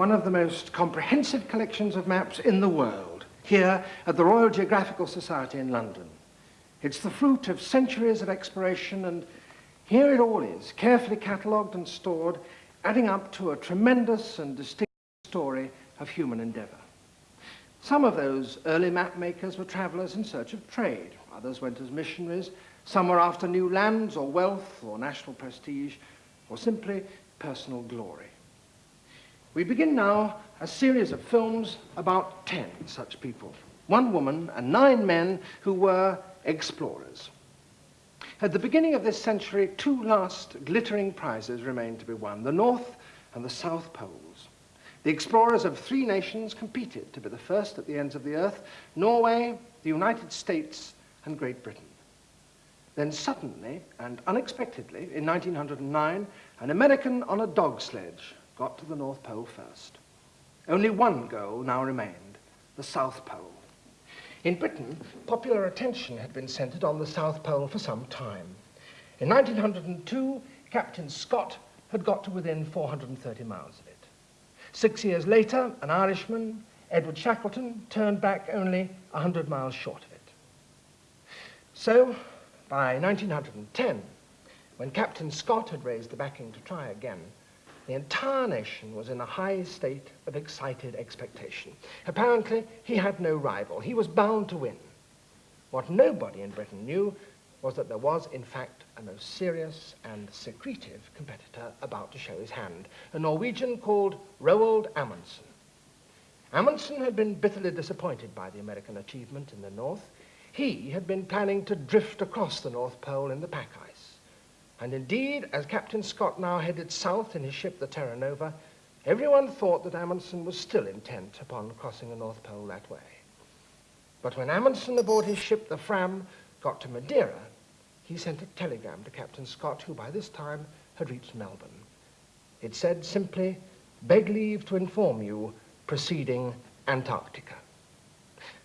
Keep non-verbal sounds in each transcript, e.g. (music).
one of the most comprehensive collections of maps in the world, here at the Royal Geographical Society in London. It's the fruit of centuries of exploration, and here it all is, carefully catalogued and stored, adding up to a tremendous and distinct story of human endeavour. Some of those early map makers were travellers in search of trade. Others went as missionaries. Some were after new lands or wealth or national prestige or simply personal glory. We begin now a series of films about ten such people. One woman and nine men who were explorers. At the beginning of this century, two last glittering prizes remained to be won, the North and the South Poles. The explorers of three nations competed to be the first at the ends of the earth, Norway, the United States, and Great Britain. Then suddenly and unexpectedly, in 1909, an American on a dog sledge got to the North Pole first. Only one goal now remained, the South Pole. In Britain, popular attention had been centered on the South Pole for some time. In 1902, Captain Scott had got to within 430 miles of it. Six years later, an Irishman, Edward Shackleton, turned back only 100 miles short of it. So, by 1910, when Captain Scott had raised the backing to try again, the entire nation was in a high state of excited expectation. Apparently, he had no rival. He was bound to win. What nobody in Britain knew was that there was, in fact, a most serious and secretive competitor about to show his hand, a Norwegian called Roald Amundsen. Amundsen had been bitterly disappointed by the American achievement in the North. He had been planning to drift across the North Pole in the pack ice. And indeed, as Captain Scott now headed south in his ship, the Terra Nova, everyone thought that Amundsen was still intent upon crossing the North Pole that way. But when Amundsen aboard his ship, the Fram, got to Madeira, he sent a telegram to Captain Scott, who by this time had reached Melbourne. It said simply, beg leave to inform you, proceeding Antarctica.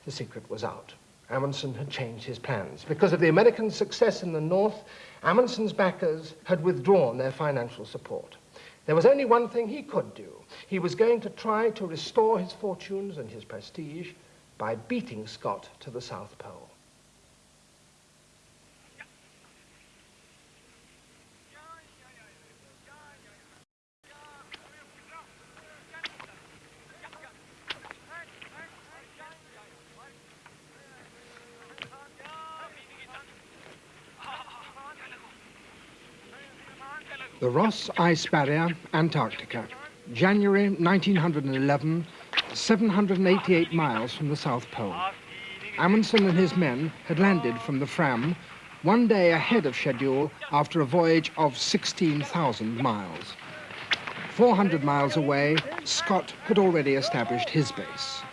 The secret was out. Amundsen had changed his plans. Because of the American success in the north, Amundsen's backers had withdrawn their financial support. There was only one thing he could do. He was going to try to restore his fortunes and his prestige by beating Scott to the South Pole. The Ross Ice Barrier, Antarctica, January 1911, 788 miles from the South Pole. Amundsen and his men had landed from the Fram one day ahead of schedule after a voyage of 16,000 miles. 400 miles away, Scott had already established his base.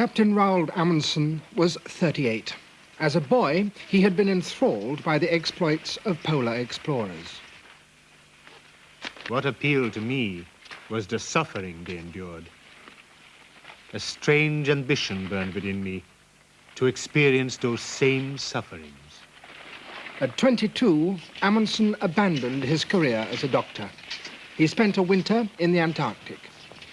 Captain Roald Amundsen was 38. As a boy, he had been enthralled by the exploits of polar explorers. What appealed to me was the suffering they endured. A strange ambition burned within me to experience those same sufferings. At 22, Amundsen abandoned his career as a doctor. He spent a winter in the Antarctic.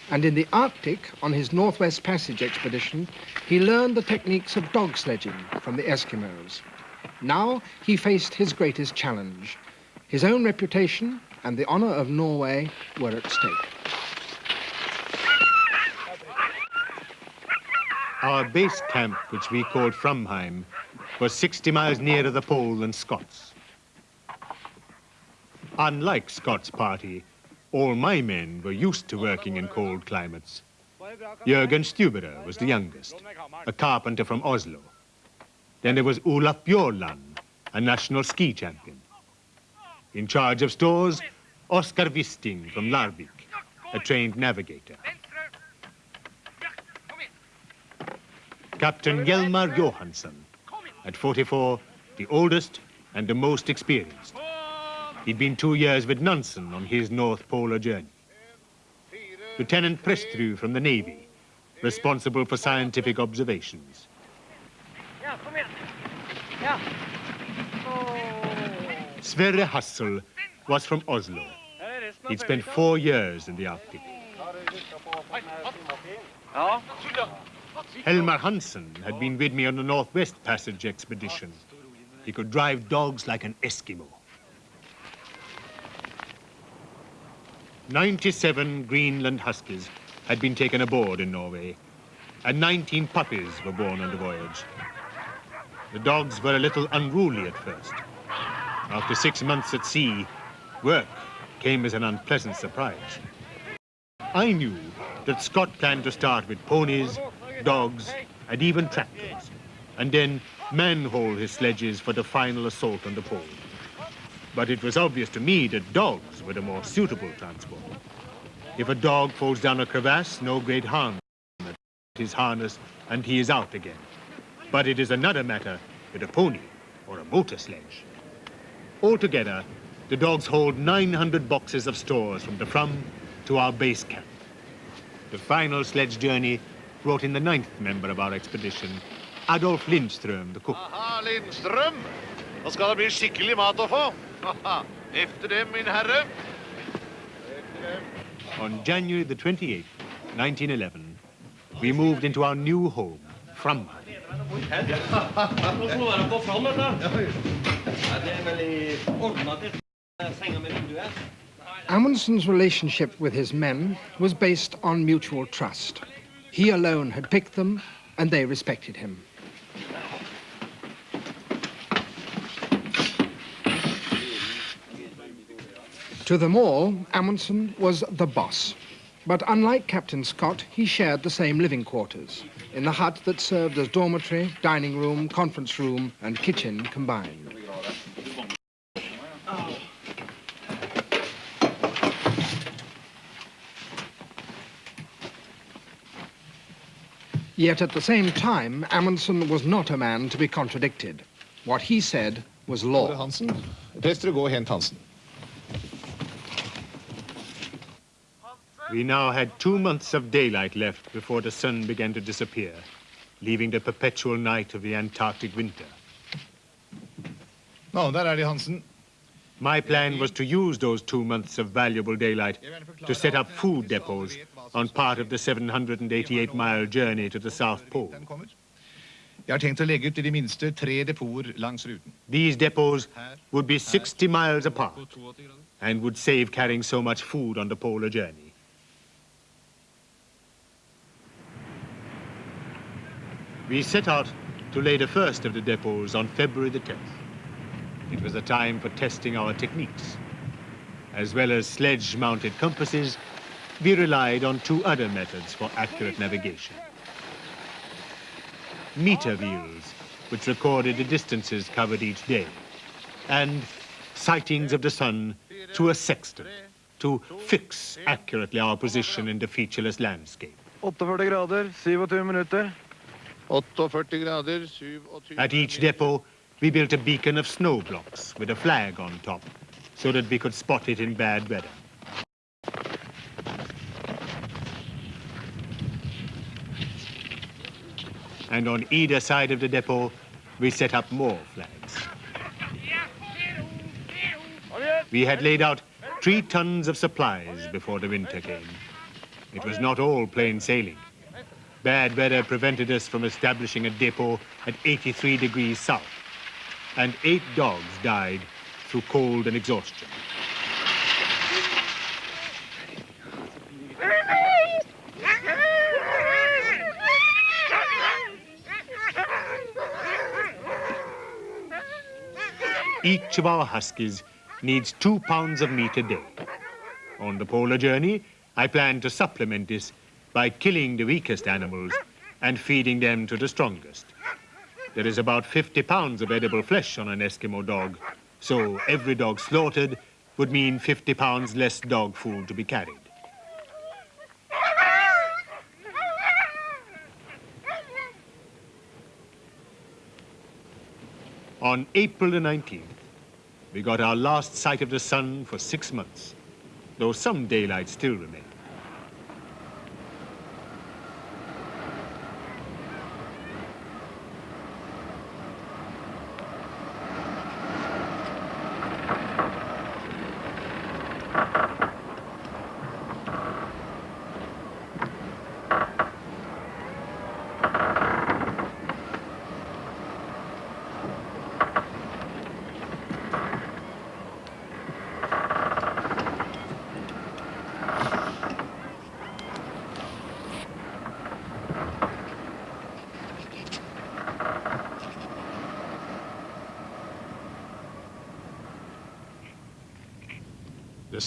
And in the Arctic, on his Northwest Passage expedition, he learned the techniques of dog sledging from the Eskimos. Now he faced his greatest challenge. His own reputation and the honor of Norway were at stake. Our base camp, which we called Framheim, was 60 miles nearer the pole than Scott's. Unlike Scott's party, all my men were used to working in cold climates. Jürgen Stubberud was the youngest, a carpenter from Oslo. Then there was Olaf Bjaaland, a national ski champion. In charge of stores, Oskar Wisting from Larvik, a trained navigator. Captain Hjalmar Johansen, at 44, the oldest and the most experienced. He'd been two years with Nansen on his North Polar journey. Lieutenant Prestrud from the Navy, responsible for scientific observations. Ja, kom igjen. Ja. Sverre Hassel was from Oslo. He'd spent four years in the Arctic. Helmer Hansen had been with me on the Northwest Passage expedition. He could drive dogs like an Eskimo. 97 Greenland Huskies had been taken aboard in Norway, and 19 puppies were born on the voyage. The dogs were a little unruly at first. After six months at sea, work came as an unpleasant surprise. I knew that Scott planned to start with ponies, dogs, and even tractors, and then manhaul his sledges for the final assault on the pole. But it was obvious to me that dogs were the more suitable transport. If a dog falls down a crevasse, no great harm. His harness, and he is out again. But it is another matter with a pony or a motor sledge. Altogether, the dogs hold 900 boxes of stores from the Fram to our base camp. The final sledge journey brought in the ninth member of our expedition, Adolf Lindström, the cook. Aha, Lindstrøm. Nå skal det bli skikkelig mat å få. Haha. (laughs) Efter dem, min herre. On January the 28th, 1911, we moved into our new home, Framheim. Nå får du være på fram, vet du. Ja, det veldig ordnet til senga med vinduet. Amundsen's relationship with his men was based on mutual trust. He alone had picked them, and they respected him. To them all, Amundsen was the boss. But unlike Captain Scott, he shared the same living quarters, in the hut that served as dormitory, dining room, conference room, and kitchen combined. Yet at the same time, Amundsen was not a man to be contradicted. What he said was law. Hansen. Hent er Hansen. We now had two months of daylight left before the sun began to disappear, leaving the perpetual night of the Antarctic winter. No, that de, Hansen. My plan was to use those two months of valuable daylight to set up food depots on part of the 788-mile journey to the South Pole. Den kommer. Jeg har tenkt å legge ut i de minste tre depoter langs ruten. These depots would be 60 miles apart and would save carrying so much food on the polar journey. We set out to lay the first of the depots on February the 10th. It was a time for testing our techniques. As well as sledge-mounted compasses, we relied on two other methods for accurate navigation. Meter wheels, which recorded the distances covered each day, and sightings of the sun through a sextant to fix accurately our position in the featureless landscape. 48 grader, 27 minutter. 48 grader, 27 At each depot, we built a beacon of snow blocks with a flag on top so that we could spot it in bad weather. And on either side of the depot, we set up more flags. We had laid out three tons of supplies before the winter came. It was not all plain sailing. Bad weather prevented us from establishing a depot at 83 degrees south, and eight dogs died through cold and exhaustion. Each of our huskies needs two pounds of meat a day. On the polar journey, I plan to supplement this by killing the weakest animals and feeding them to the strongest. There is about 50 pounds of edible flesh on an Eskimo dog, so every dog slaughtered would mean 50 pounds less dog food to be carried. On April the 19th, we got our last sight of the sun for six months, though some daylight still remained.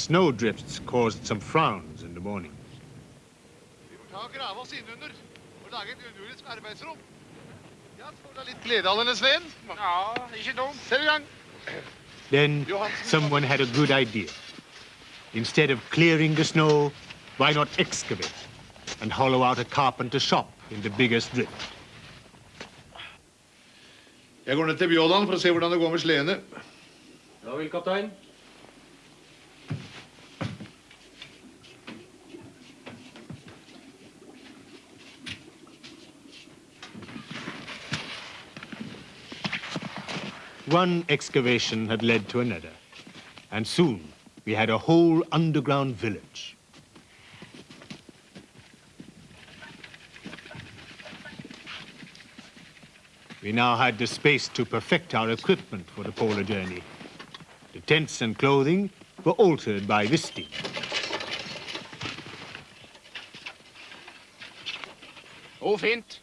Snowdrifts caused some frowns in the morning. Vi får ta og grave oss innunder og lage et underjordisk arbeidsrom. Ja, så får du litt glede av denne Sven. Ja, ikke dumt. Sett i gang. Then someone had a good idea. Instead of clearing the snow, why not excavate and hollow out a carpenter shop in the biggest drift? Jeg går ned til Bjåland for å se hvordan det går med sleene. Ja vel, kaptein. One excavation had led to another, and soon we had a whole underground village. We now had the space to perfect our equipment for the polar journey. The tents and clothing were altered by this. Oh, fint.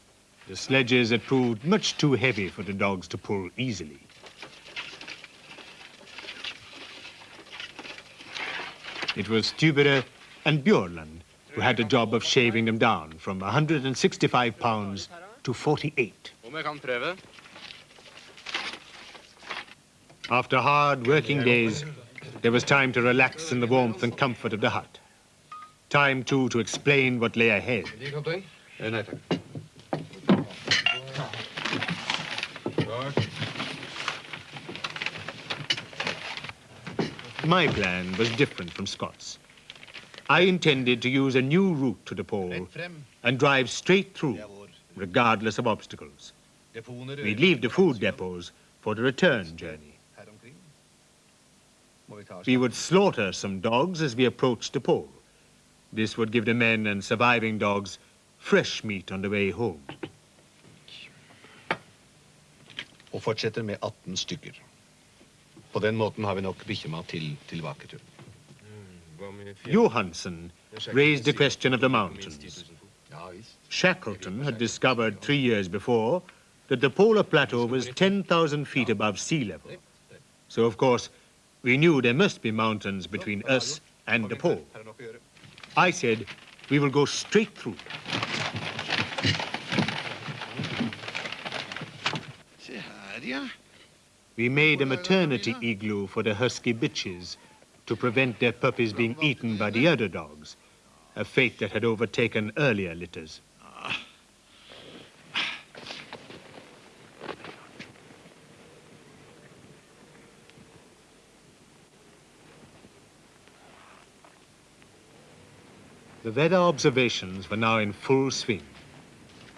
The sledges had proved much too heavy for the dogs to pull easily. It was Stubberud and Bjaaland who had the job of shaving them down from 165 pounds to 48. Om jeg kan prøve? After hard working days, there was time to relax in the warmth and comfort of the hut. Time, too, to explain what lay ahead. kaptein? Eh, Nei takk. My plan was different from Scott's. I intended to use a new route to the pole and drive straight through, regardless of obstacles. We'd leave the food depots for the return journey. Her omkring. Må vi ta oss We would slaughter some dogs as we approached the pole. This would give the men and surviving dogs fresh meat on the way home. og fortsetter med 18 stykker. På den måten har vi nok bikkjemat til tilbaketur. Hva med fjell? Johansen raised the question of the mountains. Shackleton had discovered three years before that the polar plateau was 10,000 feet above sea level. So, of course, we knew there must be mountains between us and the pole. Her nok å gjøre. I said, we will go straight through. Se her, ja. We made a maternity igloo for the husky bitches to prevent their puppies being eaten by the other dogs, a fate that had overtaken earlier litters. The weather observations were now in full swing,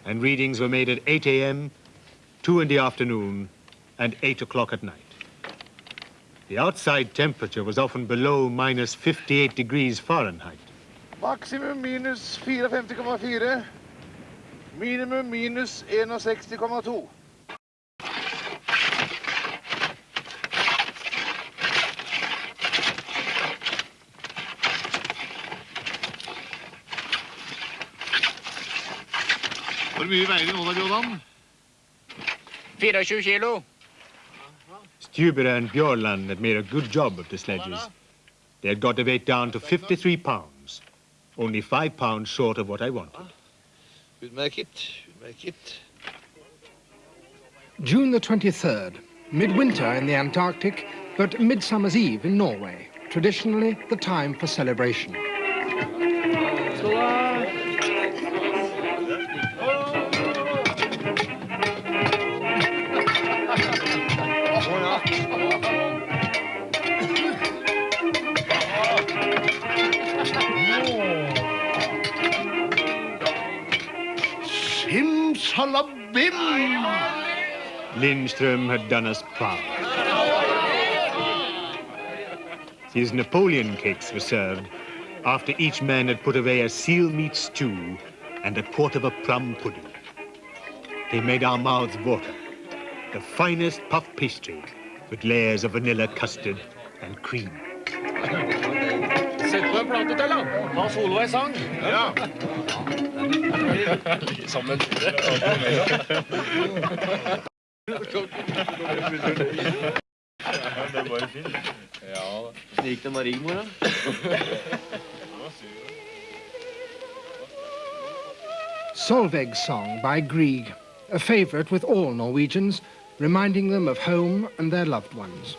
and readings were made at 8 a.m., 2 in the afternoon, and 8 o'clock at night. The outside temperature was often below minus 58 degrees Fahrenheit. Maksimum minus 54,4. Minimum minus 61,2. Hvor mye veier vi nå da, Bjaaland? 24 kilo. Stubberud and Bjaaland had made a good job of the sledges. They had got the weight down to 53 pounds, only five pounds short of what I wanted. We'll make it, we'll make it. June the 23rd, midwinter in the Antarctic, but Midsummer's Eve in Norway, traditionally the time for celebration. Lindström had done us proud. His Napoleon cakes were served after each man had put away a seal meat stew and a quart of a plum pudding. They made our mouths water. The finest puff pastry with layers of vanilla custard and cream. Sett på en plate til, da. Ta solo en sang. Ja. Ja, Gikk det med Rigmor, da? Solveig's Song by Grieg, a favourite with all Norwegians, reminding them of home and their loved ones.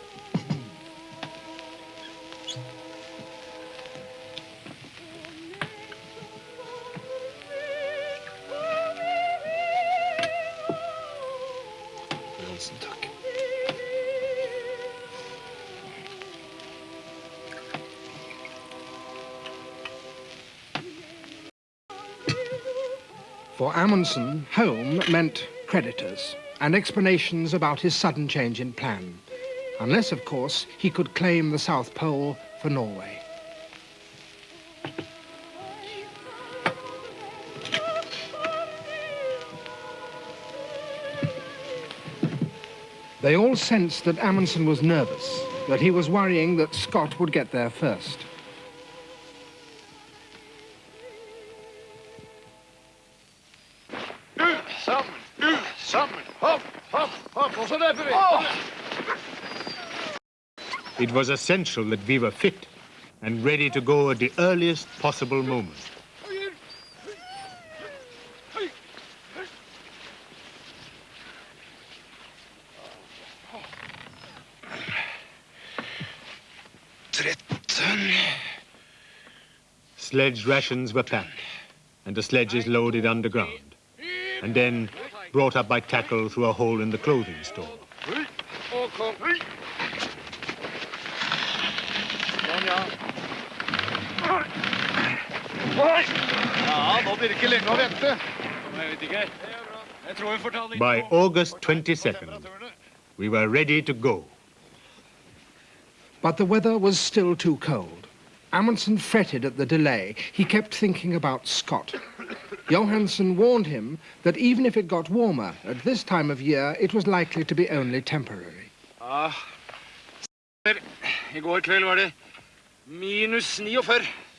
For Amundsen, home meant creditors and explanations about his sudden change in plan. Unless, of course, he could claim the South Pole for Norway. They all sensed that Amundsen was nervous, that he was worrying that Scott would get there first. It was essential that we were fit and ready to go at the earliest possible moment. Sledge rations were packed and the sledges loaded underground and then brought up by tackle through a hole in the clothing store. Og kom. Sånn, ja. Ja, nå blir det ikke lenge å vente. Jeg vet ikke. Jeg tror vi får ta det Er By August 22nd, we were ready to go. But the weather was still too cold. Amundsen fretted at the delay. He kept thinking about Scott. Johansen warned him that even if it got warmer, at this time of year, it was likely to be only temporary. Ja. I går kveld var det minus 49.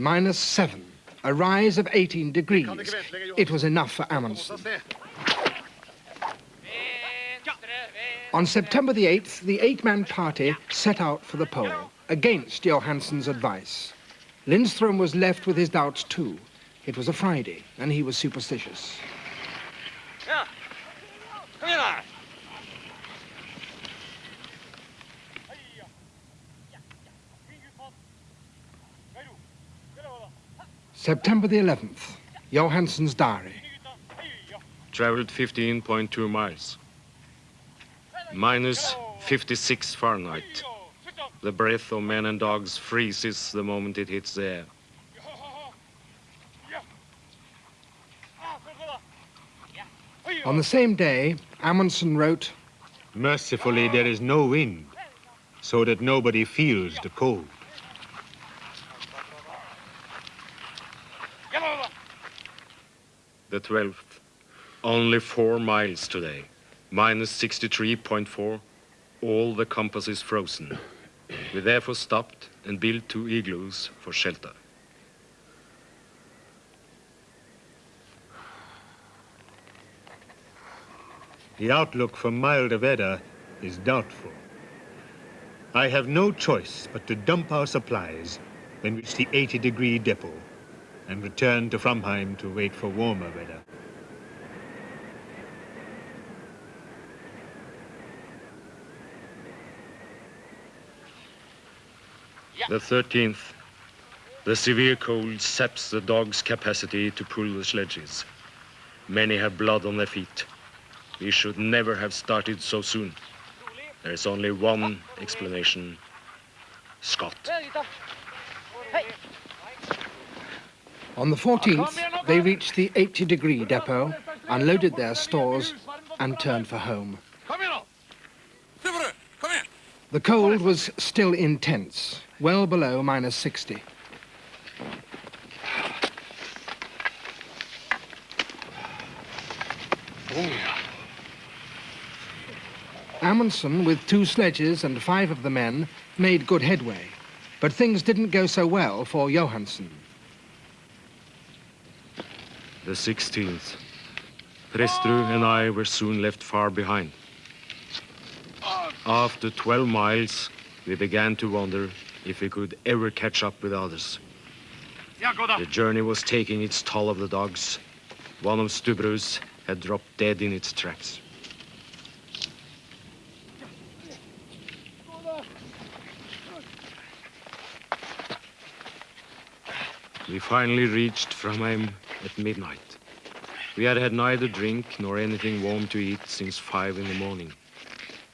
Minus seven, a rise of 18 degrees. It was enough for Amundsen. On September the 8th, the eight-man party set out for the pole, against Johansen's advice. Lindström was left with his doubts too. It was a Friday, and he was superstitious. Ja. Kom igjen, da. September the 11th, Johansen's diary. Traveled 15.2 miles. Minus 56 Fahrenheit. The breath of men and dogs freezes the moment it hits the air. On the same day, Amundsen wrote, Mercifully, there is no wind, so that nobody feels the cold. The 12th. Only four miles today. Minus 63.4. All the compass is frozen. We therefore stopped and built two igloos for shelter. The outlook for milder weather is doubtful. I have no choice but to dump our supplies we reach the 80 degree depot and return to Framheim to wait for warmer weather. The 13th. The severe cold saps the dogs' capacity to pull the sledges. Many have blood on their feet. We should never have started so soon. There is only one explanation. Scott. On the 14th, they reached the 80 degree depot, unloaded their stores, and turned for home. Kom igjen, da! Stubberud, kom igjen! The cold was still intense, well below minus 60. Amundsen, with two sledges and five of the men, made good headway. But things didn't go so well for Johansen. The 16th. Prestrud and I were soon left far behind. After 12 miles, we began to wonder if we could ever catch up with others. The journey was taking its toll of the dogs. One of Stubberud's had dropped dead in its tracks. We finally reached Framheim at midnight. We had had neither drink nor anything warm to eat since five in the morning.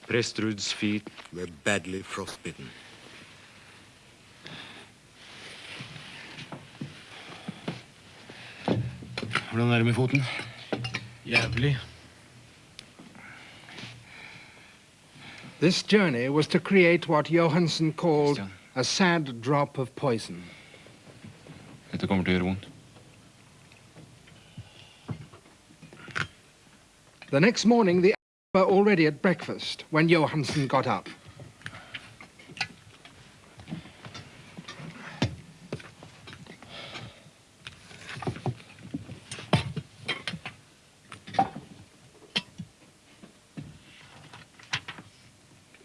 Prestrud's feet were badly frostbitten. Hvordan er det med foten? Jævlig. This journey was to create what Johansen called Christian. a sad drop of poison. Dette kommer til å gjøre vondt. The next morning, the were already at breakfast when Johansen got up.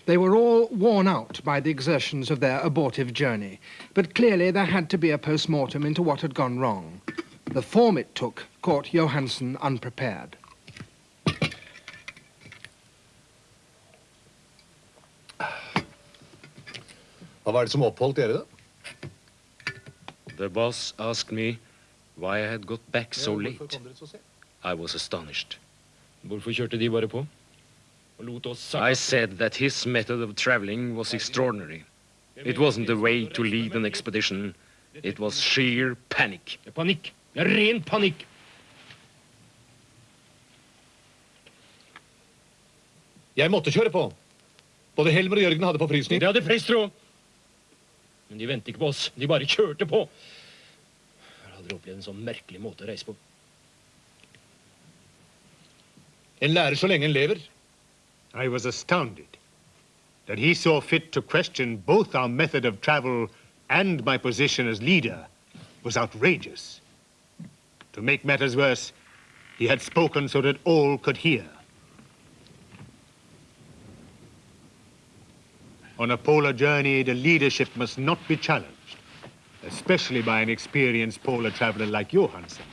They were all worn out by the exertions of their abortive journey, but clearly there had to be a post-mortem into what had gone wrong. The form it took caught Johansen unprepared. Hva er det som oppholdt dere, da? The boss asked me why I had got back so late. så? I was astonished. Hvorfor kjørte de bare på? Og lot oss I said that his method of traveling was extraordinary. It wasn't a way to lead an expedition. It was sheer panic. Panikk. Det er ren panikk. Jeg måtte kjøre på. Både Helmer og Jørgen hadde forfrysning. Det hadde Prestrud. Men de ventet ikke på oss. De bare kjørte på. Jeg har aldri opplevd en sånn merkelig måte å reise på. En lærer så lenge en lever. I was astounded that he saw fit to question both our method of travel and my position as leader was outrageous. To make matters worse, he had spoken so that all could hear. On a polar journey, the leadership must not be challenged, especially by an experienced polar traveler like Johansen,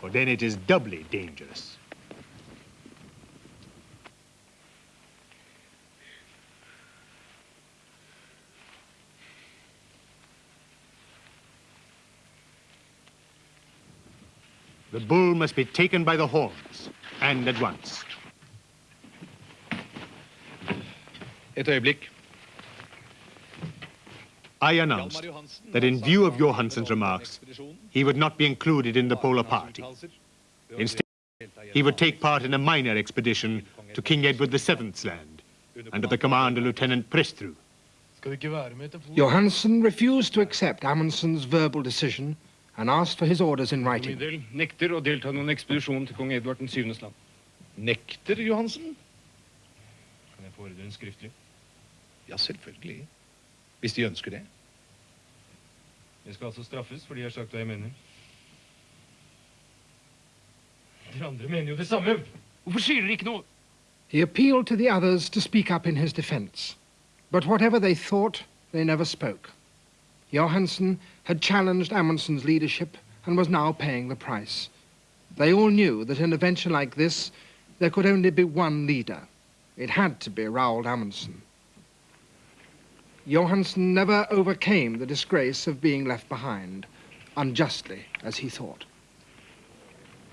for then it is doubly dangerous. The bull must be taken by the horns, and at once. Et øyeblikk. I announced that in view of Johansen's remarks, he would not be included in the polar party. Instead, he would take part in a minor expedition to King Edward VII's land, under the command of Lieutenant Prestrud. Johansen refused to accept Amundsen's verbal decision and asked for his orders in writing. nekter å delta i noen ekspedisjon til kong Edvard den land. Nekter Johansen? Kan jeg fordre en skriftlig? Ja, selvfølgelig. Hvis de ønsker det. Jeg skal altså straffes fordi jeg har sagt hva jeg mener. Dere andre mener jo det samme. Hvorfor sier dere ikke noe? He appealed to the others to speak up in his defense. But whatever they thought, they never spoke. Johansen had challenged Amundsen's leadership and was now paying the price. They all knew that in a venture like this, there could only be one leader. It had to be Roald Amundsen. Johansen never overcame the disgrace of being left behind, unjustly, as he thought.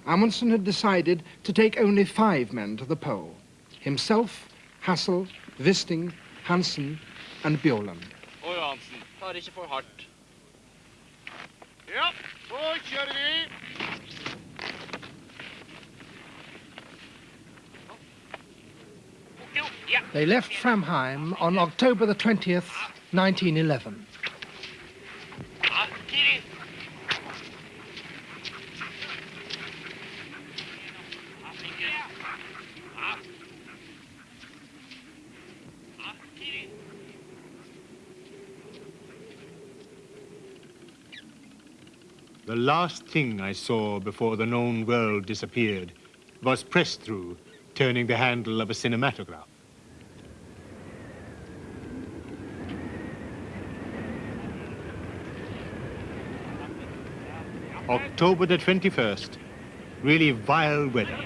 Amundsen had decided to take only five men to the pole. Himself, Hassel, Wisting, Hansen, and Bjaaland. Og Johansen, tar ikke for hardt. Ja, så kjører vi. They left Framheim on October the 20th, 1911. The last thing I saw before the known world disappeared was Prestrud, turning the handle of a cinematograph. October the 21st, really vile weather.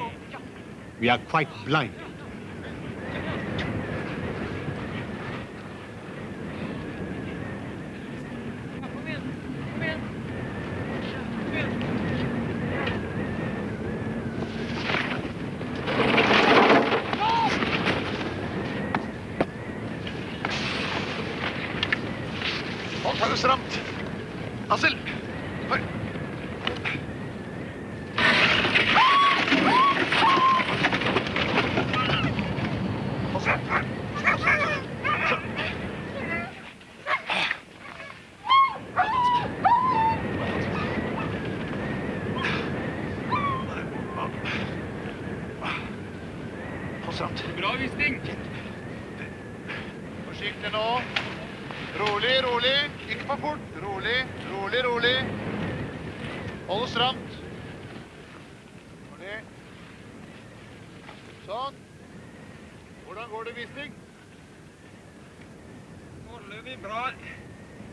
We are quite blinded.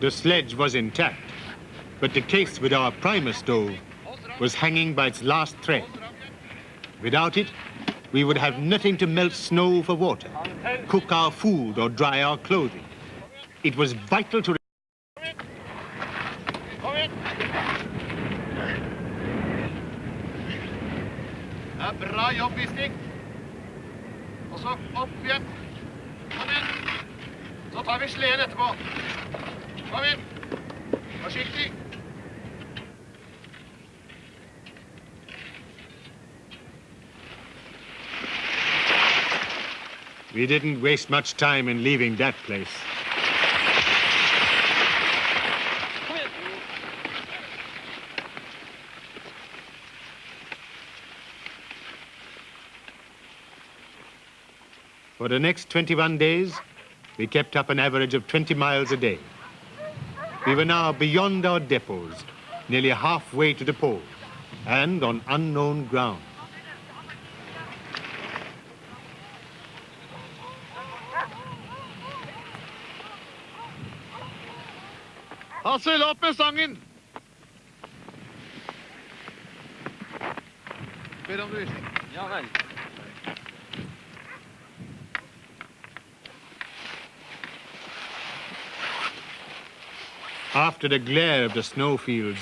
The sledge was intact, but the case with our Primus stove was hanging by its last thread. Without it, we would have nothing to melt snow for water, cook our food or dry our clothing. It was vital to. Er bra jobb. Og så opp igjen. Kom igjen. Så tar vi sleden etterpå. We didn't waste much time in leaving that place. For the next 21 days, we kept up an average of 20 miles a day. We were now beyond our depots, nearly halfway to the pole, and on unknown ground. Hassel, opp med stangen! Ber om du Wisting. Ja vel. After the glare of the snowfields,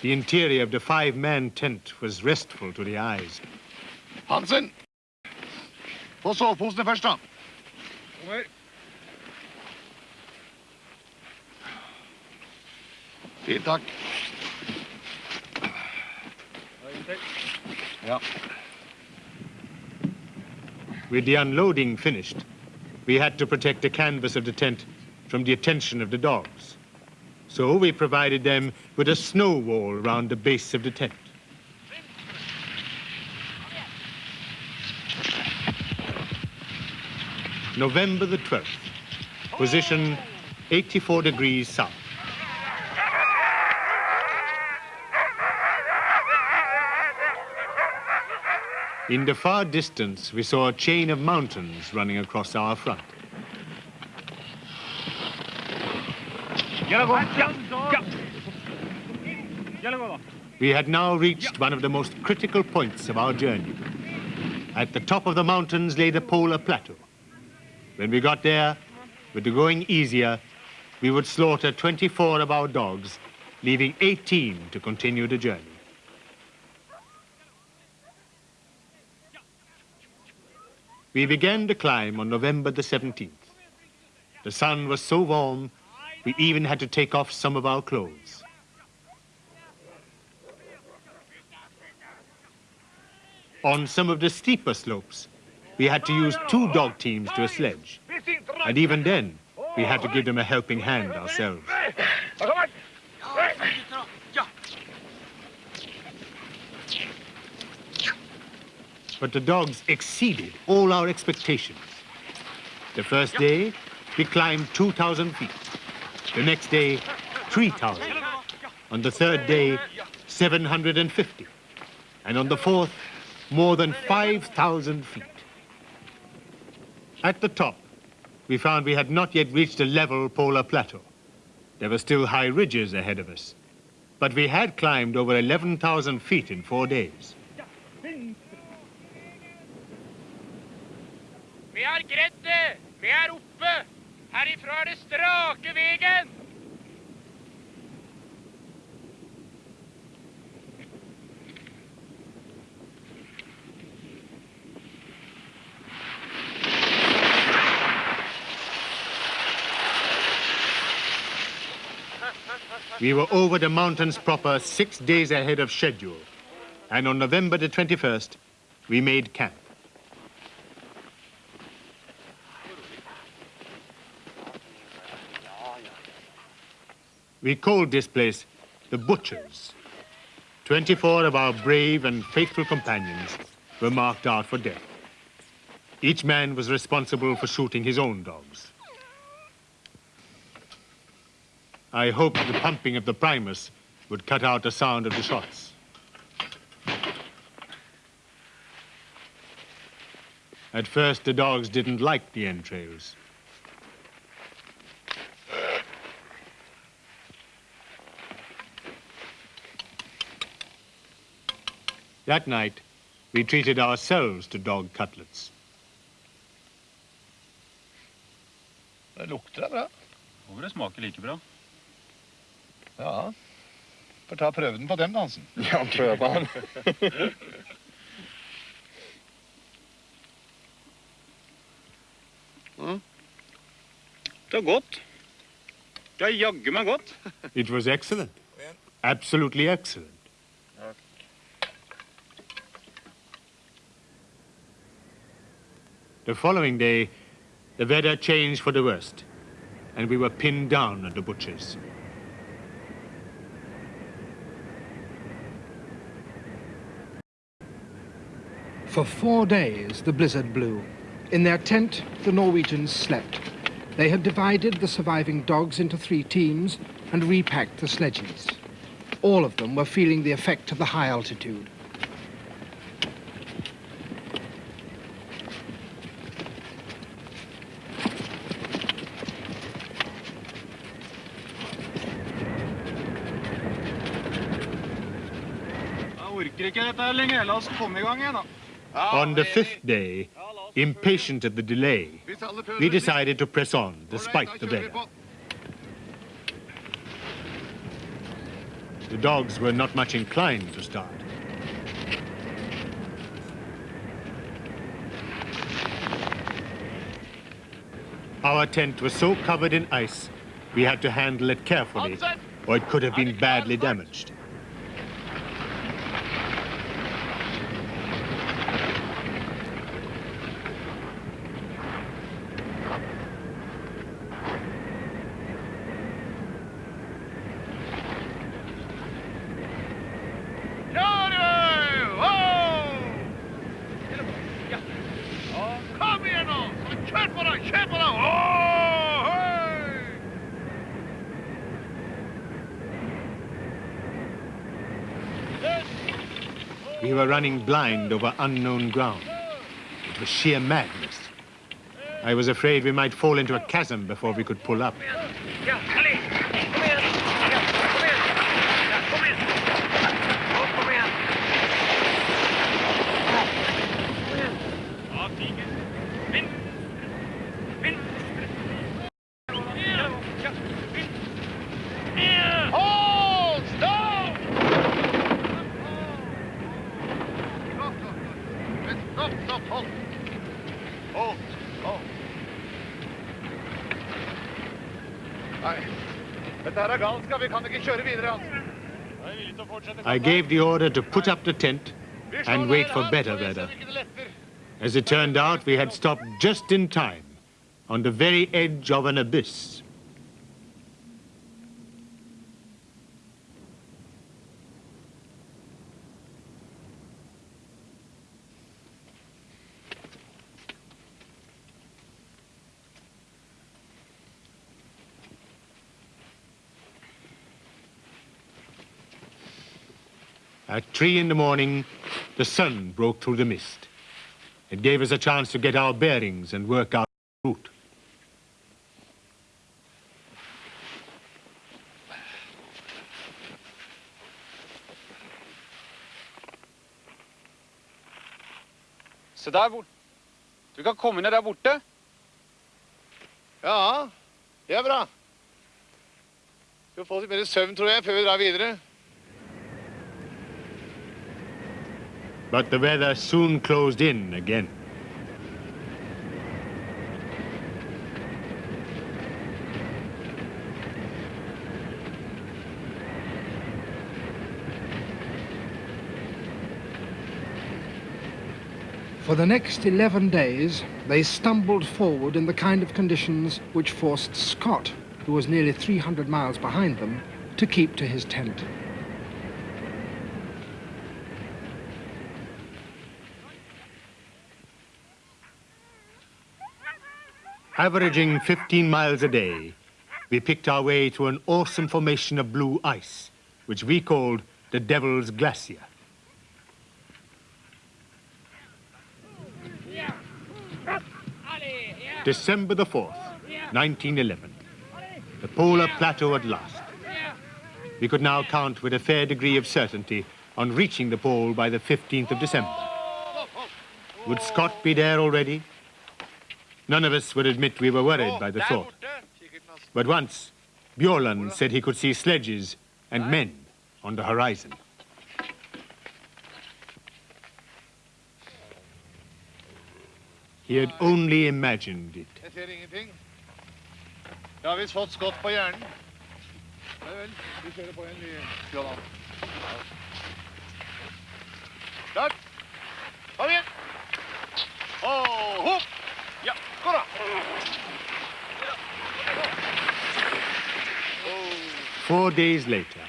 the interior of the five-man tent was restful to the eyes. Hansen! Få soveposene først, da. Over. Fint, takk. Ja. With the unloading finished, we had to protect the canvas of the tent from the attention of the dogs. So we provided them with a snow wall around the base of the tent. November the 12th, position 84 degrees south. In the far distance, we saw a chain of mountains running across our front. We had now reached one of the most critical points of our journey. At the top of the mountains lay the polar plateau. When we got there, with the going easier, we would slaughter 24 of our dogs, leaving 18 to continue the journey. We began the climb on November the 17th. The sun was so warm, we even had to take off some of our clothes. On some of the steeper slopes, we had to use two dog teams to a sledge. And even then, we had to give them a helping hand ourselves. But the dogs exceeded all our expectations. The first day, we climbed 2,000 feet. The next day, 3,000. On the third day, 750. And on the fourth, more than 5,000 feet. At the top, we found we had not yet reached a level polar plateau. There were still high ridges ahead of us. But we had climbed over 11,000 feet in four days. Har greid det! Vi er oppe! Herifra er det strake! We were over the mountains proper six days ahead of schedule. And on November the 21st, we made camp. We called this place the Butchers. 24 of our brave and faithful companions were marked out for death. Each man was responsible for shooting his own dogs. I hoped the pumping of the Primus would cut out the sound of the shots. At first, the dogs didn't like the entrails. That night, we treated ourselves to dog cutlets. Det lukter bra. Håper det smaker like bra. Ja. Får ta prøven på dem, dansen. (laughs) Ja, prøv han. Det er godt. Det er jaggu meg godt. It was excellent. Absolutely excellent. The following day, the weather changed for the worst, and we were pinned down at the butcher's. For four days, the blizzard blew. In their tent, the Norwegians slept. They had divided the surviving dogs into three teams and repacked the sledges. All of them were feeling the effect of the high altitude. Jeg orker ikke dette her lenger. La oss komme i gang igjen, da. On the fifth day, impatient at the delay, we decided to press on despite the weather. The dogs were not much inclined to start. Our tent was so covered in ice, we had to handle it carefully, or it could have been badly damaged. Kjør i vei! Wow! Kom igjen nå! Så Kjør på deg! Kjør på deg! Åh, hei! We were running blind over unknown ground. It was sheer madness. I was afraid we might fall into a chasm before we could pull up. Ja, Ellie! Kom igjen! Ja, kom igjen! Ja, kom igjen! Å, kom igjen! Kom igjen! Ja, tiger. Vind! Vind! Ja, ja, vind! Ja! Hold! Stopp! Stopp, stopp, stopp. Men Stopp, stopp, hold! Hold, hold. Nei, dette her er galskap. Vi kan ikke kjøre videre. altså. Jeg er villig til å fortsette. I gave the order to put up the tent and wait for better så vi ser weather. ikke det letter. As it turned out, we had stopped just in time, on the very edge of an abyss. At three in the morning, the sun broke through the mist. It gave us a chance to get our bearings and work out the route. Se der bort. Du kan komme ned der borte. Ja, det er bra. Skal få litt mer søvn, tror jeg, før vi drar videre. But the weather soon closed in again. For the next 11 days, they stumbled forward in the kind of conditions which forced Scott, who was nearly 300 miles behind them, to keep to his tent. Averaging 15 miles a day, we picked our way to an awesome formation of blue ice, which we called the Devil's Glacier. December the 4th, 1911. The polar plateau at last. We could now count with a fair degree of certainty on reaching the pole by the 15th of December. Would Scott be there already? None of us would admit we were worried oh, by the thought. But once, Bjaaland said he could see sledges and men on the horizon. He had only imagined it. Jeg ser ingenting. Jeg har visst fått Scott på hjernen. Nei vel, vi kjører på igjen, vi. Johan. Klart. Kom igjen. Og hopp. Four days later,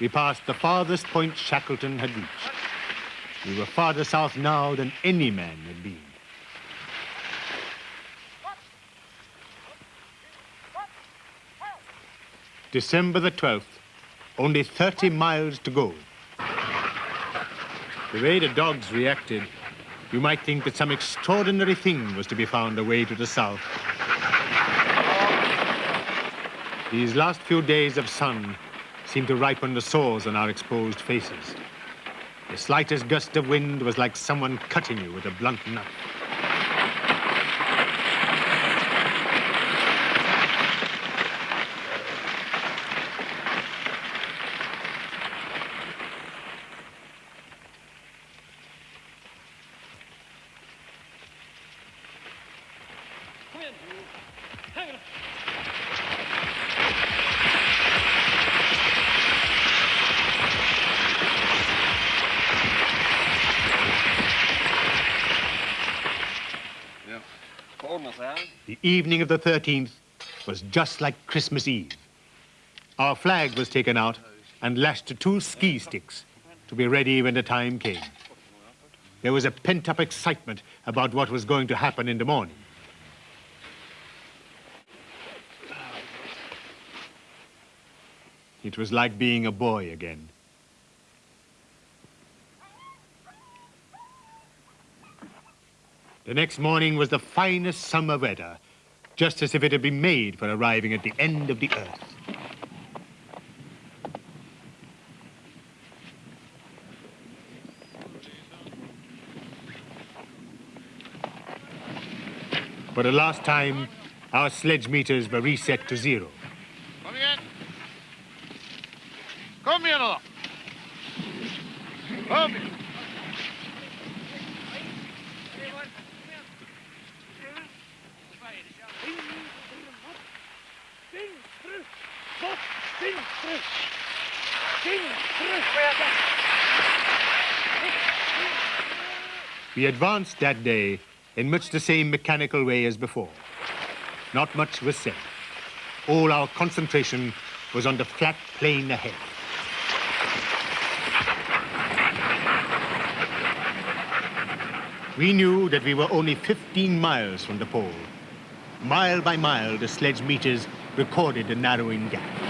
we passed the farthest point Shackleton had reached. We were farther south now than any man had been. December the 12th, only 30 miles to go. The way the dogs reacted, you might think that some extraordinary thing was to be found away to the south. These last few days of sun seemed to ripen the sores on our exposed faces. The slightest gust of wind was like someone cutting you with a blunt knife. Evening of the 13th was just like Christmas Eve. Our flag was taken out and lashed to two ski sticks to be ready when the time came. There was a pent-up excitement about what was going to happen in the morning. It was like being a boy again. The next morning was the finest summer weather, just as if it had been made for arriving at the end of the earth. For the last time, our sledge meters were reset to zero. Kom igjen. Kom igjen nå, da. We advanced that day in much the same mechanical way as before. Not much was said. All our concentration was on the flat plain ahead. We knew that we were only 15 miles from the pole. Mile by mile, the sledge meters recorded the narrowing gap.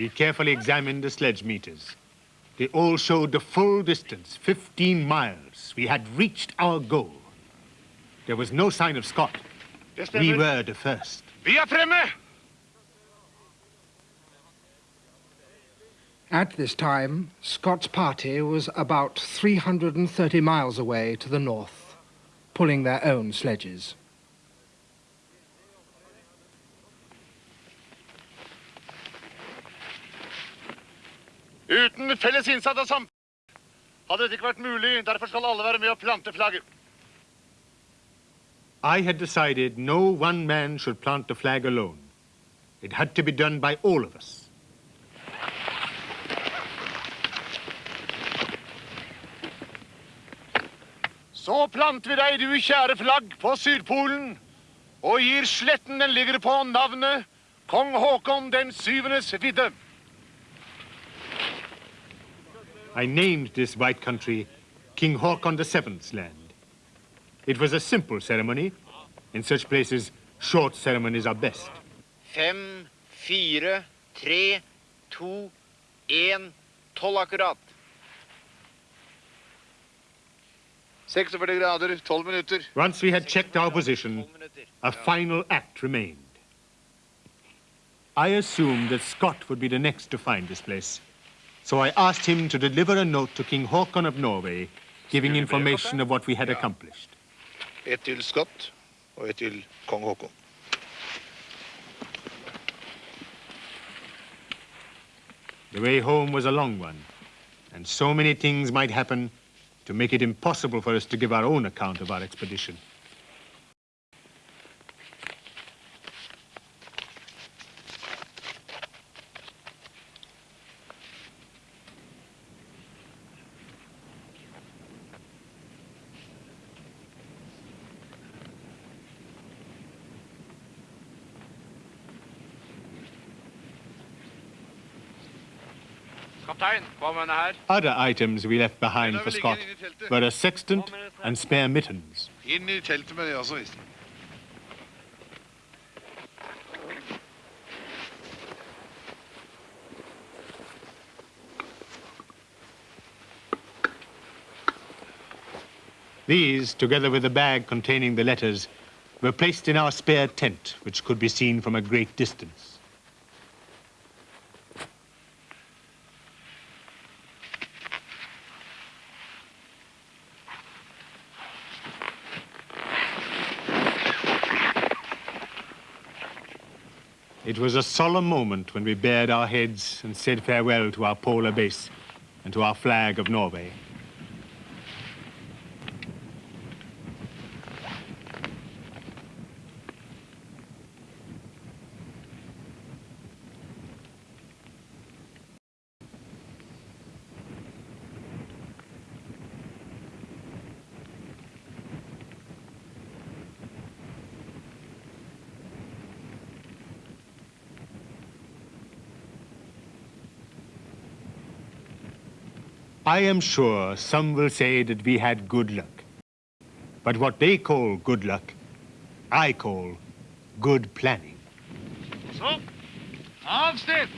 We carefully examined the sledge meters. They all showed the full distance, 15 miles. We had reached our goal. There was no sign of Scott. Det We were the first. Vi er fremme! At this time, Scott's party was about 330 miles away to the north, pulling their own sledges. Felles innsats av samfunnet hadde dette ikke vært mulig. Derfor skal alle være med og plante flagget. I had decided no one man should plant the flag alone. It had to be done by all of us. Så planter vi deg, du kjære flagg, på Sydpolen, og gir sletten den ligger på navnet Kong Haakon den syvendes vidde. I named this white country King Haakon VII's land. It was a simple ceremony. In such places, short ceremonies are best. Fem, fire, tre, to, én, tolv akkurat. 46 grader, 12 minutter. Once we had checked our position, a final act remained. I assumed that Scott would be the next to find this place. So I asked him to deliver a note to King Haakon of Norway, giving information of what we had accomplished. Et til Scott og et til kong Haakon. The way home was a long one, and so many things might happen to make it impossible for us to give our own account of our expedition. Other items we left behind for Scott were a sextant and spare mittens. Inn i teltet med det også, visst. These, together with the bag containing the letters, were placed in our spare tent, which could be seen from a great distance. Was a solemn moment when we bared our heads and said farewell to our polar base and to our flag of Norway. I am sure some will say that we had good luck. But what they call good luck, I call good planning. So. Avsted.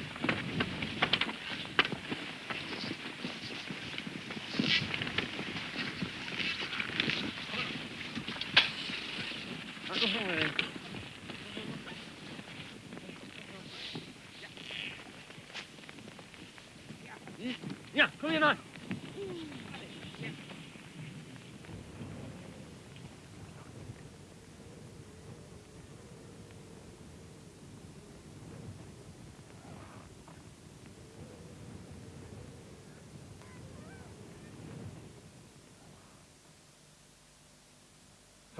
Ja, kom igjen da.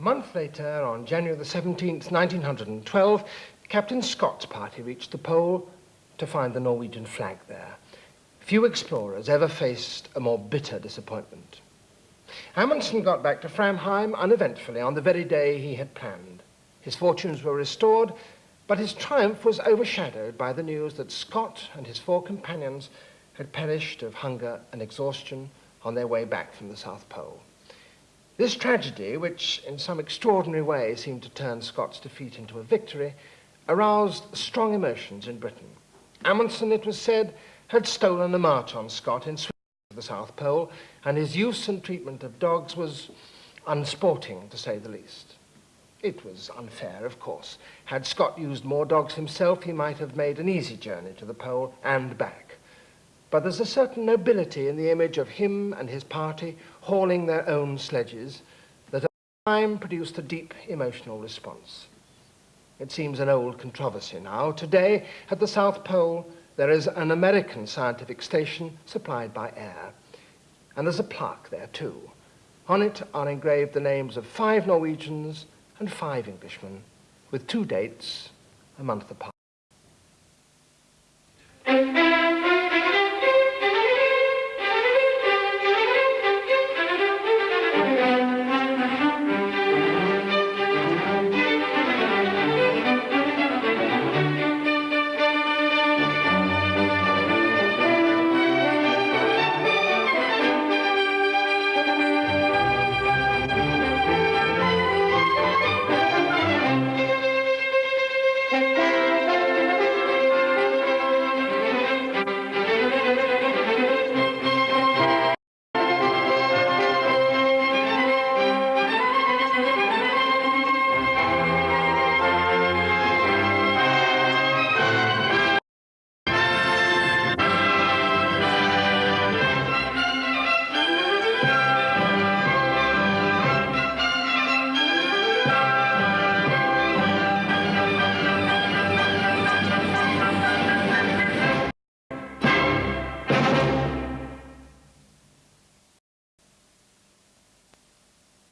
A month later, on January the 17th, 1912, Captain Scott's party reached the pole to find the Norwegian flag there. Few explorers ever faced a more bitter disappointment. Amundsen got back to Framheim uneventfully on the very day he had planned. His fortunes were restored, but his triumph was overshadowed by the news that Scott and his four companions had perished of hunger and exhaustion on their way back from the South Pole. This tragedy, which in some extraordinary way seemed to turn Scott's defeat into a victory, aroused strong emotions in Britain. Amundsen, it was said, had stolen a march on Scott in Sweden to the South Pole, and his use and treatment of dogs was unsporting, to say the least. It was unfair, of course. Had Scott used more dogs himself, he might have made an easy journey to the pole and back. But there's a certain nobility in the image of him and his party hauling their own sledges that at the time produced a deep emotional response. It seems an old controversy now. Today, at the South Pole, there is an American scientific station supplied by air. And there's a plaque there too. On it are engraved the names of five Norwegians and five Englishmen, with two dates a month apart.